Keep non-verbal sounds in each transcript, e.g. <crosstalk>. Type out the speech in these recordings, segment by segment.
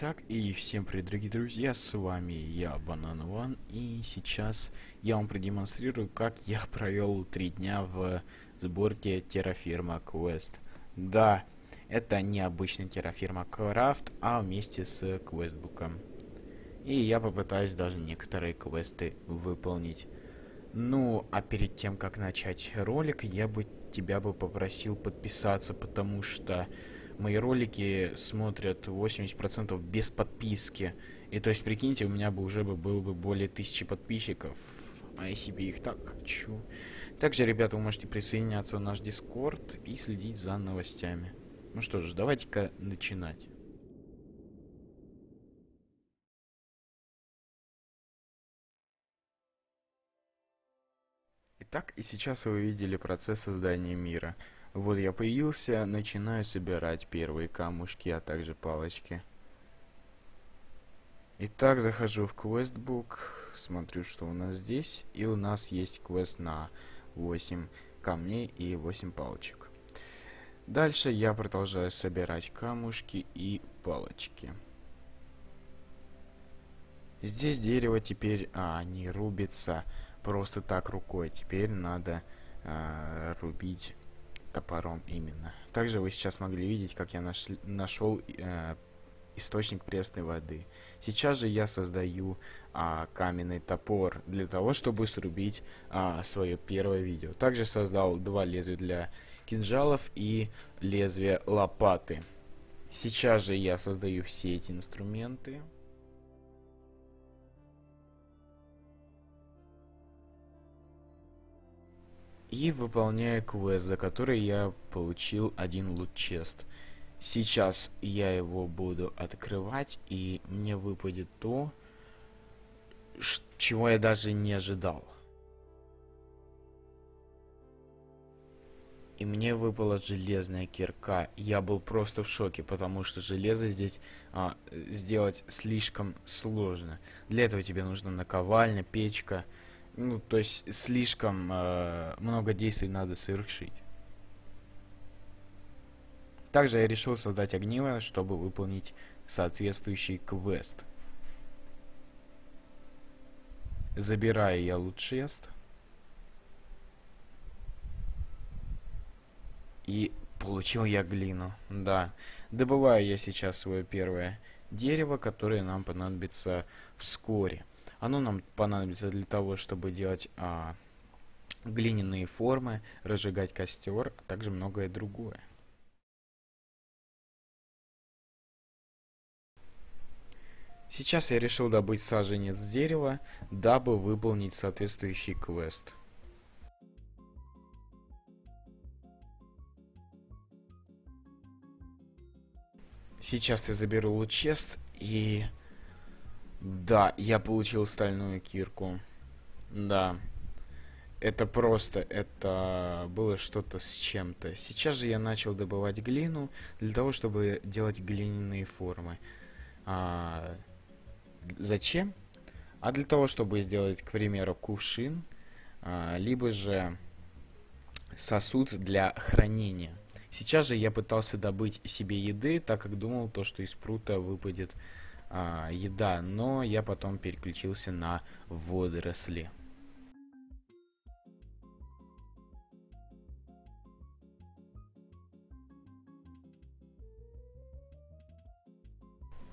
Итак, и всем привет, дорогие друзья, с вами я, Банан Ван, и сейчас я вам продемонстрирую, как я провел три дня в сборке Terraforma Quest. Да, это не обычный Terraforma Craft, а вместе с квестбуком. И я попытаюсь даже некоторые квесты выполнить. Ну, а перед тем, как начать ролик, я бы тебя бы попросил подписаться, потому что мои ролики смотрят 80% без подписки. И то есть, прикиньте, у меня бы уже бы было бы более тысячи подписчиков. А я себе их так хочу. Также, ребята, вы можете присоединяться в наш Дискорд и следить за новостями. Ну что ж, давайте-ка начинать. Итак, и сейчас вы видели процесс создания мира. Вот я появился, начинаю собирать первые камушки, а также палочки. Итак, захожу в квестбук, смотрю, что у нас здесь. И у нас есть квест на 8 камней и 8 палочек. Дальше я продолжаю собирать камушки и палочки. Здесь дерево теперь а, не рубится просто так рукой. Теперь надо а, рубить топором именно. Также вы сейчас могли видеть, как я наш, нашел э, источник пресной воды. Сейчас же я создаю а, каменный топор для того, чтобы срубить а, свое первое видео. Также создал два лезвия для кинжалов и лезвие лопаты. Сейчас же я создаю все эти инструменты. И выполняю квест, за который я получил один лут-чест. Сейчас я его буду открывать, и мне выпадет то, чего я даже не ожидал. И мне выпала железная кирка. Я был просто в шоке, потому что железо здесь а, сделать слишком сложно. Для этого тебе нужна наковальня, печка, ну, то есть слишком э, много действий надо совершить. Также я решил создать огниво, чтобы выполнить соответствующий квест. Забираю я лучшест. И получил я глину. Да. Добываю я сейчас свое первое дерево, которое нам понадобится вскоре. Оно нам понадобится для того, чтобы делать а, глиняные формы, разжигать костер, а также многое другое. Сейчас я решил добыть саженец дерева, дабы выполнить соответствующий квест. Сейчас я заберу лучест и да, я получил стальную кирку. Да. Это просто, это было что-то с чем-то. Сейчас же я начал добывать глину для того, чтобы делать глиняные формы. А, зачем? А для того, чтобы сделать, к примеру, кувшин, а, либо же сосуд для хранения. Сейчас же я пытался добыть себе еды, так как думал, то, что из прута выпадет а, еда, но я потом переключился на водоросли.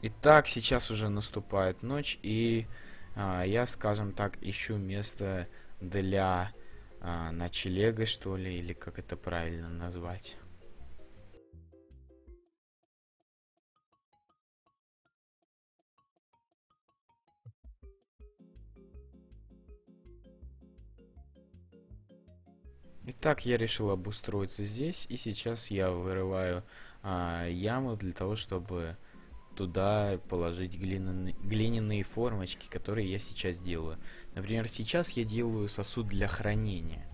Итак, сейчас уже наступает ночь, и а, я, скажем так, ищу место для а, ночлега, что ли, или как это правильно назвать. Итак, я решил обустроиться здесь, и сейчас я вырываю а, яму для того, чтобы туда положить глиняные, глиняные формочки, которые я сейчас делаю. Например, сейчас я делаю сосуд для хранения.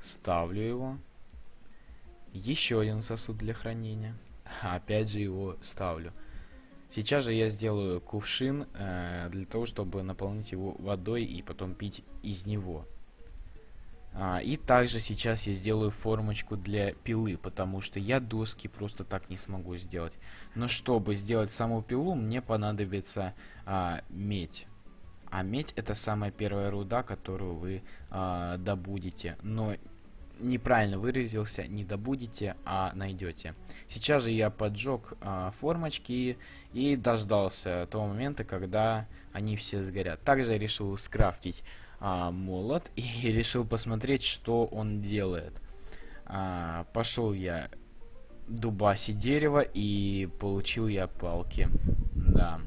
Ставлю его. Еще один сосуд для хранения. <laughs> Опять же его ставлю. Сейчас же я сделаю кувшин э, для того, чтобы наполнить его водой и потом пить из него. А, и также сейчас я сделаю формочку для пилы, потому что я доски просто так не смогу сделать. Но чтобы сделать саму пилу, мне понадобится а, медь. А медь это самая первая руда, которую вы а, добудете. Но неправильно выразился, не добудете, а найдете. Сейчас же я поджег а, формочки и дождался того момента, когда они все сгорят. Также я решил скрафтить а, молот и <laughs> решил посмотреть, что он делает. А, пошел я дубасить дерево и получил я палки. Да.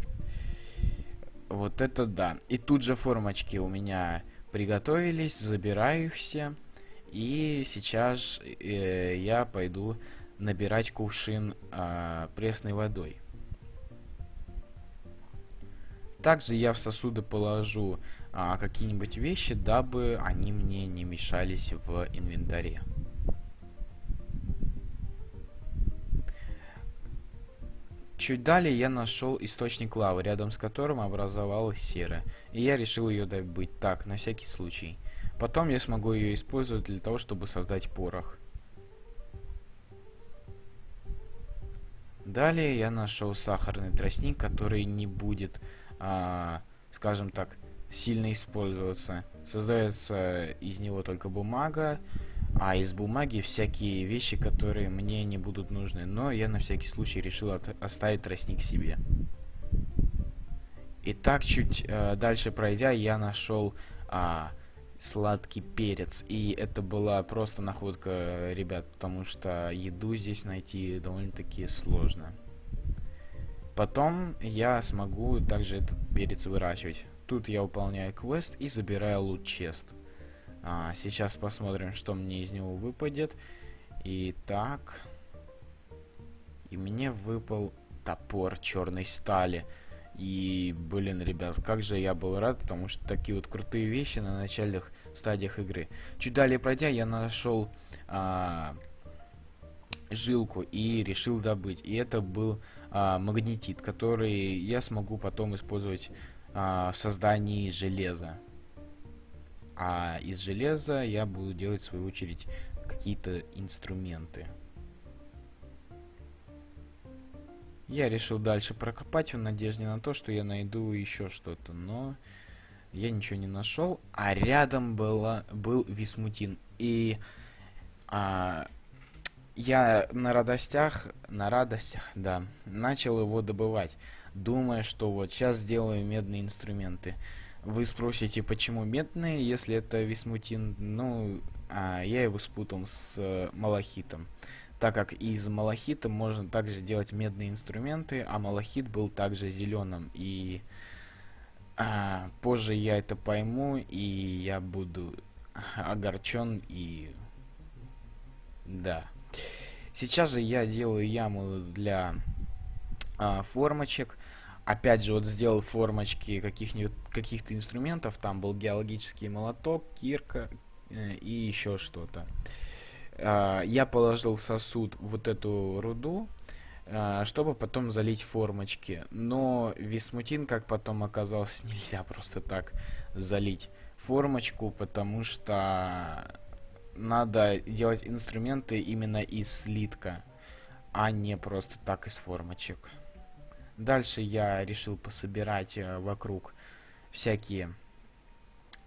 Вот это да. И тут же формочки у меня приготовились, забираю их все. И сейчас э, я пойду набирать кувшин э, пресной водой. Также я в сосуды положу а, какие-нибудь вещи, дабы они мне не мешались в инвентаре. Чуть далее я нашел источник лавы, рядом с которым образовалась сера, и я решил ее добыть так, на всякий случай. Потом я смогу ее использовать для того, чтобы создать порох. Далее я нашел сахарный тростник, который не будет, а, скажем так, сильно использоваться. Создается из него только бумага, а из бумаги всякие вещи, которые мне не будут нужны. Но я на всякий случай решил оставить тростник себе. Итак, чуть э, дальше пройдя, я нашел а, сладкий перец. И это была просто находка, ребят, потому что еду здесь найти довольно-таки сложно. Потом я смогу также этот перец выращивать. Тут я выполняю квест и забираю лут-чест. А, сейчас посмотрим, что мне из него выпадет. Итак. И мне выпал топор черной стали. И, блин, ребят, как же я был рад, потому что такие вот крутые вещи на начальных стадиях игры. Чуть далее пройдя, я нашел а, жилку и решил добыть. И это был а, магнетит, который я смогу потом использовать а, в создании железа. А из железа я буду делать, в свою очередь, какие-то инструменты. Я решил дальше прокопать в надежде на то, что я найду еще что-то, но я ничего не нашел. А рядом было, был Висмутин. И а, я на радостях, на радостях, да, начал его добывать, думая, что вот сейчас сделаю медные инструменты. Вы спросите, почему медные, если это висмутин? Ну, а, я его спутал с э, малахитом. Так как из малахита можно также делать медные инструменты, а малахит был также зеленым. И а, позже я это пойму, и я буду огорчен и... Да. Сейчас же я делаю яму для а, формочек. Опять же, вот сделал формочки каких-нибудь каких-то инструментов. Там был геологический молоток, кирка э, и еще что-то. А, я положил в сосуд вот эту руду, а, чтобы потом залить формочки. Но висмутин, как потом оказалось, <laughs> нельзя просто так залить формочку, потому что надо делать инструменты именно из слитка, а не просто так из формочек. Дальше я решил пособирать э, вокруг всякие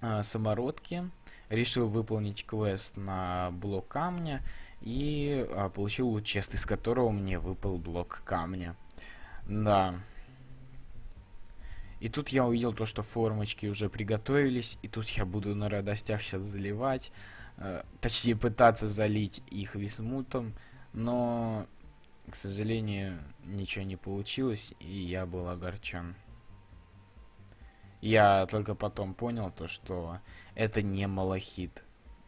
э, самородки. Решил выполнить квест на блок камня и э, получил чест, из которого мне выпал блок камня. Да. И тут я увидел то, что формочки уже приготовились, и тут я буду на радостях сейчас заливать. Э, точнее пытаться залить их висмутом, но, к сожалению, ничего не получилось, и я был огорчен. Я только потом понял то, что это не малахит,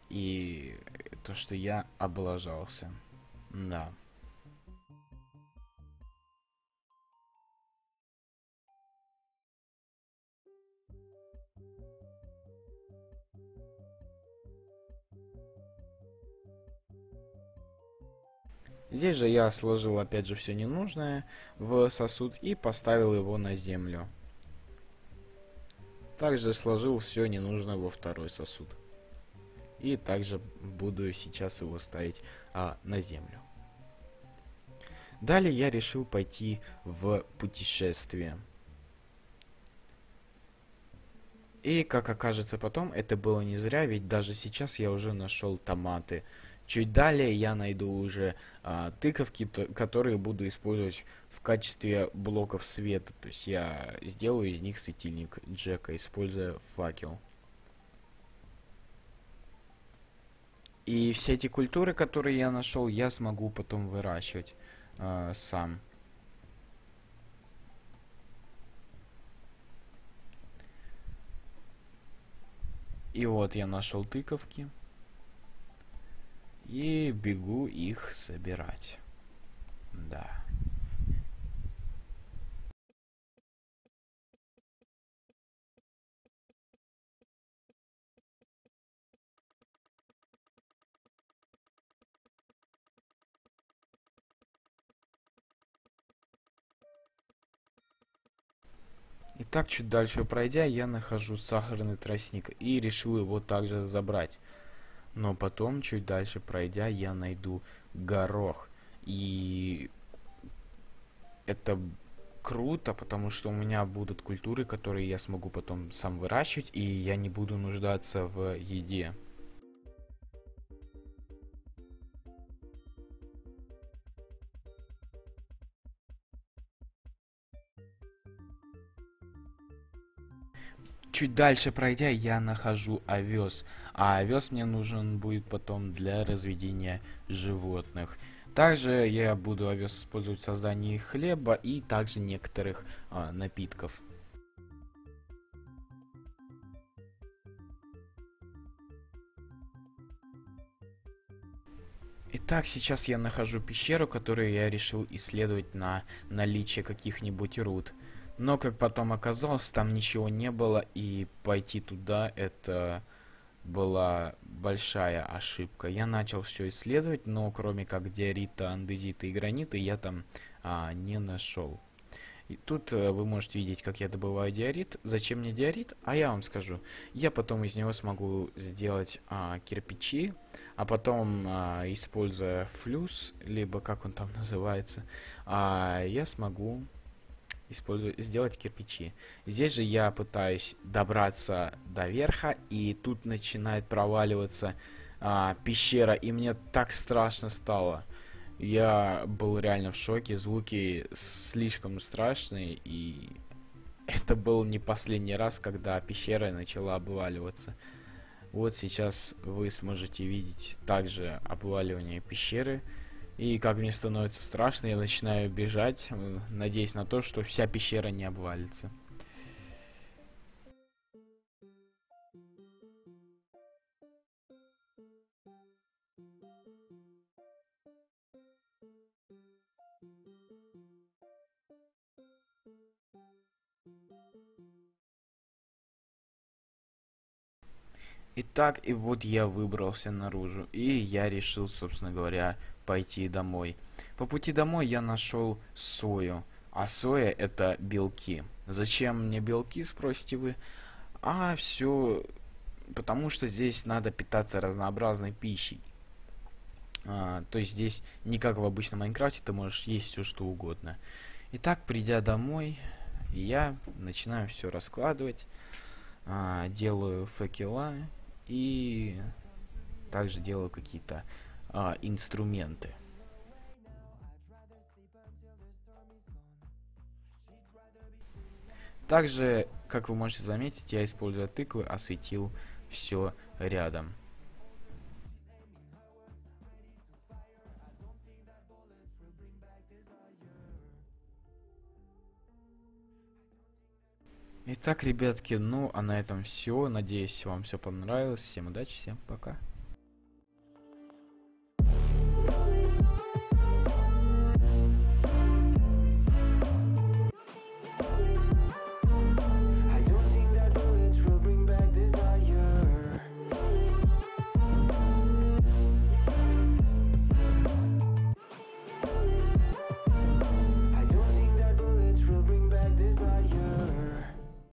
и то, что я облажался. Да. Здесь же я сложил опять же все ненужное в сосуд и поставил его на землю. Также сложил все ненужное во второй сосуд. И также буду сейчас его ставить а, на землю. Далее я решил пойти в путешествие. И, как окажется потом, это было не зря, ведь даже сейчас я уже нашел томаты. Чуть далее я найду уже а, тыковки, то, которые буду использовать в качестве блоков света. То есть я сделаю из них светильник Джека, используя факел. И все эти культуры, которые я нашел, я смогу потом выращивать э, сам. И вот я нашел тыковки. И бегу их собирать. Да. И так чуть дальше пройдя, я нахожу сахарный тростник и решил его также забрать. Но потом, чуть дальше пройдя, я найду горох. И это круто, потому что у меня будут культуры, которые я смогу потом сам выращивать, и я не буду нуждаться в еде. Чуть дальше пройдя, я нахожу овес. А овес мне нужен будет потом для разведения животных. Также я буду овес использовать в создании хлеба и также некоторых а, напитков. Итак, сейчас я нахожу пещеру, которую я решил исследовать на наличие каких-нибудь руд. Но, как потом оказалось, там ничего не было, и пойти туда это была большая ошибка. Я начал все исследовать, но кроме как диорита, андезита и гранита я там а, не нашел. И тут а, вы можете видеть, как я добываю диорит. Зачем мне диорит? А я вам скажу. Я потом из него смогу сделать а, кирпичи, а потом, а, используя флюс, либо как он там <laughs> называется, а, я смогу использовать, сделать кирпичи. Здесь же я пытаюсь добраться до верха, и тут начинает проваливаться а, пещера, и мне так страшно стало. Я был реально в шоке, звуки слишком страшные, и это был не последний раз, когда пещера начала обваливаться. Вот сейчас вы сможете видеть также обваливание пещеры. И как мне становится страшно, я начинаю бежать, э, надеясь на то, что вся пещера не обвалится. Итак, и вот я выбрался наружу, и я решил, собственно говоря, пойти домой. По пути домой я нашел сою, а соя это белки. Зачем мне белки, спросите вы? А все потому что здесь надо питаться разнообразной пищей. А, то есть здесь не как в обычном Майнкрафте, ты можешь есть все что угодно. Итак, придя домой, я начинаю все раскладывать, а, делаю факела и также делаю какие-то а, инструменты. Также, как вы можете заметить, я, используя тыквы, осветил все рядом. Итак, ребятки, ну а на этом все. Надеюсь, вам все понравилось. Всем удачи, всем пока.